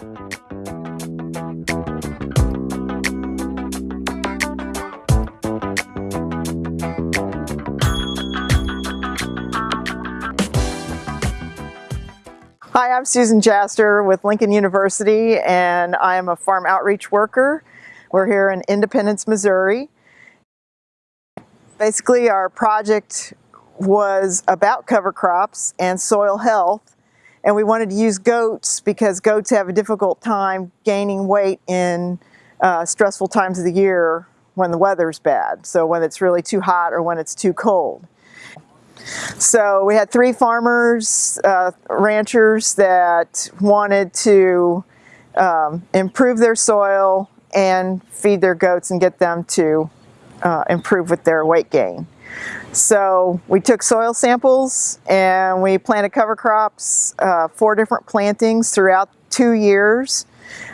Hi, I'm Susan Jaster with Lincoln University and I am a farm outreach worker. We're here in Independence, Missouri. Basically our project was about cover crops and soil health and we wanted to use goats because goats have a difficult time gaining weight in uh, stressful times of the year when the weather's bad. So when it's really too hot or when it's too cold. So we had three farmers, uh, ranchers that wanted to um, improve their soil and feed their goats and get them to uh, improve with their weight gain. So we took soil samples and we planted cover crops, uh, four different plantings throughout two years.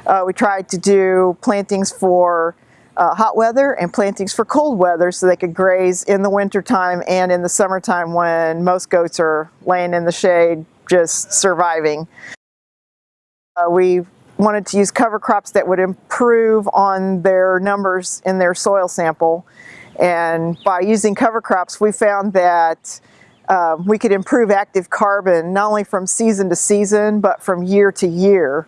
Uh, we tried to do plantings for uh, hot weather and plantings for cold weather so they could graze in the wintertime and in the summertime when most goats are laying in the shade just surviving. Uh, we wanted to use cover crops that would improve on their numbers in their soil sample and by using cover crops we found that uh, we could improve active carbon not only from season to season but from year to year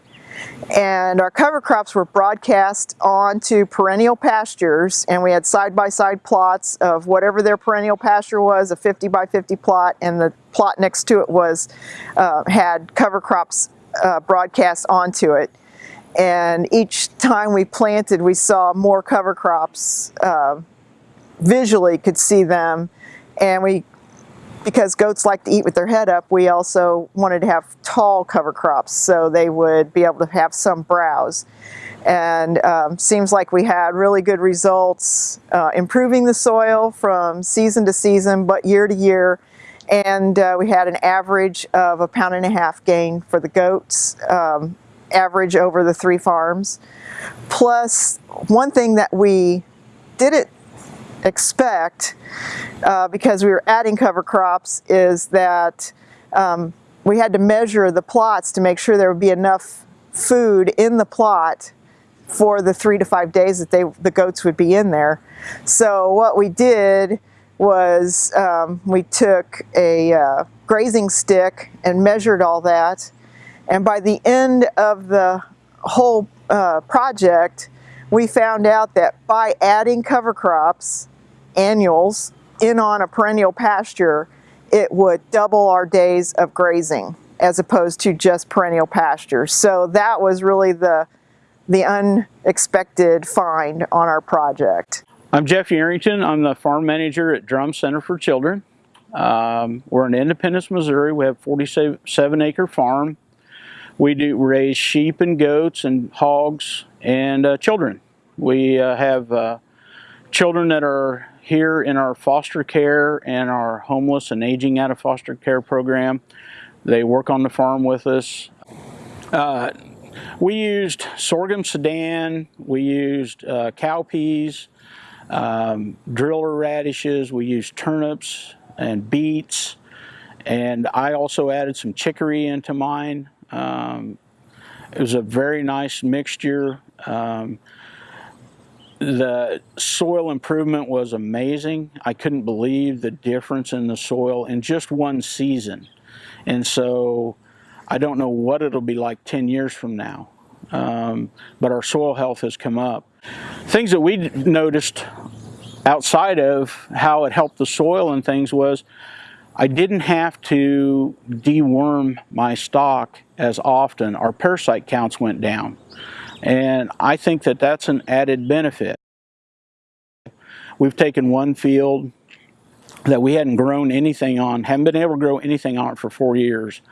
and our cover crops were broadcast onto perennial pastures and we had side-by-side -side plots of whatever their perennial pasture was, a 50 by 50 plot, and the plot next to it was uh, had cover crops uh, broadcast onto it. And each time we planted, we saw more cover crops, uh, visually could see them, and we because goats like to eat with their head up, we also wanted to have tall cover crops so they would be able to have some browse. And um, seems like we had really good results uh, improving the soil from season to season, but year to year. And uh, we had an average of a pound and a half gain for the goats, um, average over the three farms. Plus, one thing that we didn't expect uh, because we were adding cover crops is that um, we had to measure the plots to make sure there would be enough food in the plot for the three to five days that they the goats would be in there. So what we did was um, we took a uh, grazing stick and measured all that and by the end of the whole uh, project we found out that by adding cover crops annuals in on a perennial pasture, it would double our days of grazing as opposed to just perennial pasture. So that was really the, the unexpected find on our project. I'm Jeff Yerington. I'm the farm manager at Drumm Center for Children. Um, we're in Independence, Missouri. We have 47 acre farm. We do raise sheep and goats and hogs and uh, children. We uh, have uh, children that are here in our foster care and our homeless and aging out of foster care program. They work on the farm with us. Uh, we used sorghum sudan, we used uh, cowpeas, um, driller radishes, we used turnips and beets, and I also added some chicory into mine. Um, it was a very nice mixture. Um, the soil improvement was amazing. I couldn't believe the difference in the soil in just one season. And so I don't know what it'll be like 10 years from now. Um, but our soil health has come up. Things that we noticed outside of how it helped the soil and things was I didn't have to deworm my stock as often. Our parasite counts went down. And I think that that's an added benefit. We've taken one field that we hadn't grown anything on, haven't been able to grow anything on it for four years.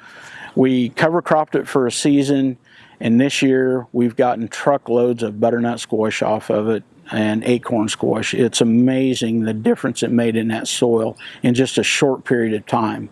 We cover cropped it for a season, and this year we've gotten truckloads of butternut squash off of it and acorn squash. It's amazing the difference it made in that soil in just a short period of time.